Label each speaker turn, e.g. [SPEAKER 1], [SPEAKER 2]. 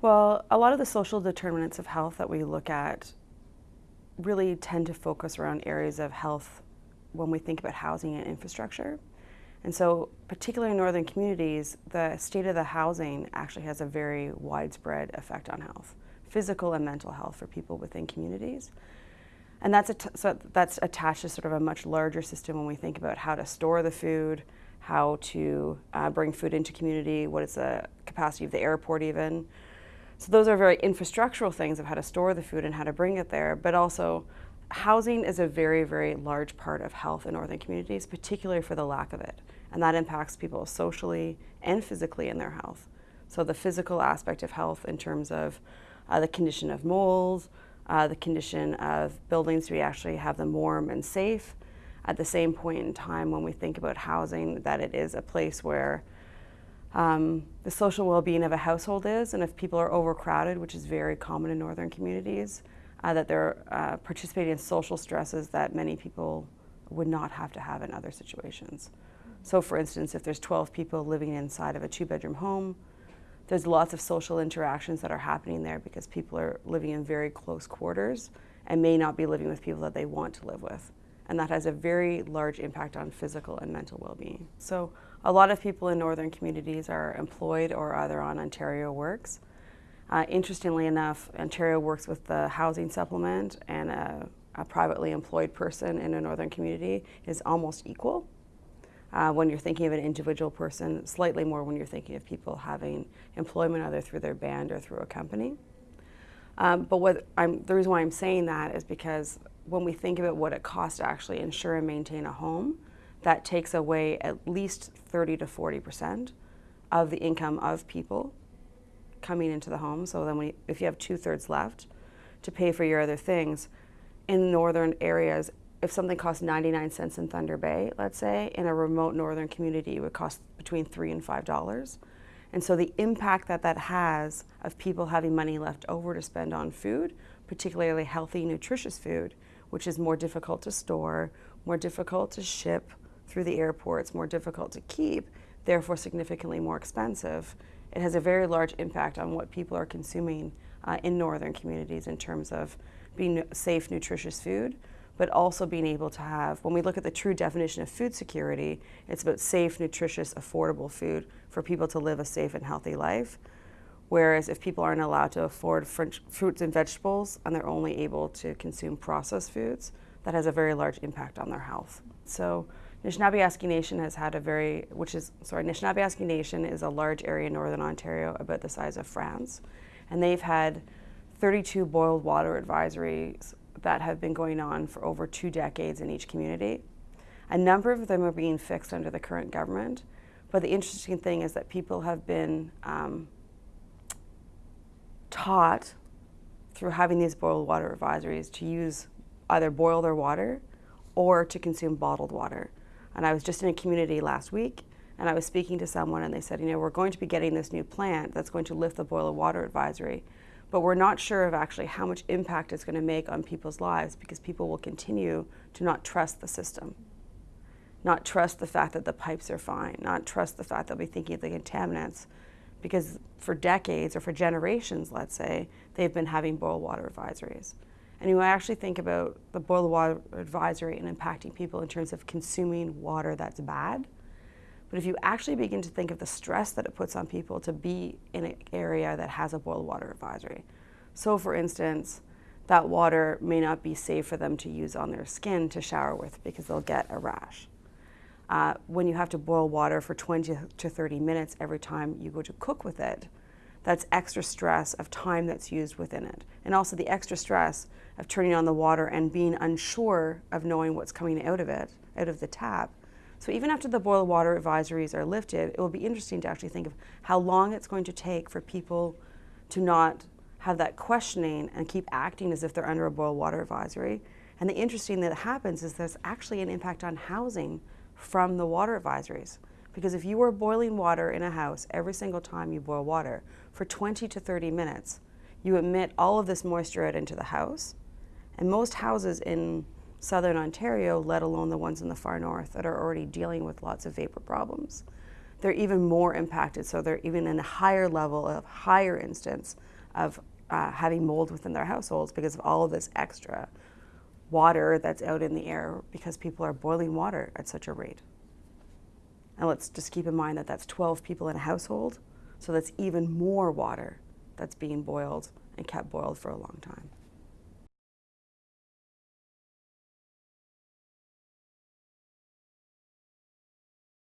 [SPEAKER 1] Well, a lot of the social determinants of health that we look at really tend to focus around areas of health when we think about housing and infrastructure. And so, particularly in northern communities, the state of the housing actually has a very widespread effect on health, physical and mental health for people within communities. And that's, so that's attached to sort of a much larger system when we think about how to store the food, how to uh, bring food into community, what is the capacity of the airport even. So those are very infrastructural things of how to store the food and how to bring it there, but also housing is a very, very large part of health in northern communities, particularly for the lack of it. And that impacts people socially and physically in their health. So the physical aspect of health in terms of uh, the condition of mold, uh, the condition of buildings, we actually have them warm and safe? At the same point in time when we think about housing, that it is a place where um, the social well-being of a household is, and if people are overcrowded, which is very common in northern communities, uh, that they're uh, participating in social stresses that many people would not have to have in other situations. So for instance, if there's 12 people living inside of a two-bedroom home, there's lots of social interactions that are happening there because people are living in very close quarters and may not be living with people that they want to live with. And that has a very large impact on physical and mental well-being. So a lot of people in northern communities are employed or either on Ontario Works. Uh, interestingly enough, Ontario works with the housing supplement and a, a, privately employed person in a northern community is almost equal. Uh, when you're thinking of an individual person, slightly more when you're thinking of people having employment either through their band or through a company. Um, but what I'm, the reason why I'm saying that is because when we think about what it costs to actually insure and maintain a home, that takes away at least 30 to 40 percent of the income of people coming into the home. So then if you have two thirds left to pay for your other things, in northern areas, if something costs 99 cents in Thunder Bay, let's say, in a remote northern community, it would cost between three and five dollars. And so the impact that that has of people having money left over to spend on food, particularly healthy, nutritious food, which is more difficult to store, more difficult to ship through the airports, more difficult to keep, therefore significantly more expensive, it has a very large impact on what people are consuming uh, in northern communities in terms of being safe, nutritious food, but also being able to have, when we look at the true definition of food security, it's about safe, nutritious, affordable food for people to live a safe and healthy life. Whereas if people aren't allowed to afford fruits and vegetables and they're only able to consume processed foods, that has a very large impact on their health. So Anishinaabe Nation has had a very, which is, sorry, Anishinaabe Nation is a large area in Northern Ontario about the size of France. And they've had 32 boiled water advisories that have been going on for over two decades in each community. A number of them are being fixed under the current government. But the interesting thing is that people have been um, taught through having these boiled water advisories to use either boil their water or to consume bottled water. And I was just in a community last week and I was speaking to someone and they said, you know, we're going to be getting this new plant that's going to lift the boil of water advisory, but we're not sure of actually how much impact it's going to make on people's lives because people will continue to not trust the system, not trust the fact that the pipes are fine, not trust the fact they'll be thinking of the contaminants because for decades or for generations, let's say, they've been having boil water advisories. And you actually think about the boil water advisory and impacting people in terms of consuming water that's bad. But if you actually begin to think of the stress that it puts on people to be in an area that has a boil water advisory. So for instance, that water may not be safe for them to use on their skin to shower with because they'll get a rash. Uh, when you have to boil water for 20 to 30 minutes every time you go to cook with it, that's extra stress of time that's used within it. And also the extra stress of turning on the water and being unsure of knowing what's coming out of it, out of the tap. So even after the boil water advisories are lifted, it will be interesting to actually think of how long it's going to take for people to not have that questioning and keep acting as if they're under a boil water advisory. And the interesting that happens is there's actually an impact on housing from the water advisories. Because if you were boiling water in a house every single time you boil water for 20 to 30 minutes, you emit all of this moisture out into the house. And most houses in southern Ontario, let alone the ones in the far north that are already dealing with lots of vapor problems, they're even more impacted. So they're even in a higher level of higher instance of uh, having mold within their households because of all of this extra water that's out in the air because people are boiling water at such a rate. And let's just keep in mind that that's 12 people in a household, so that's even more water that's being boiled and kept boiled for a long time.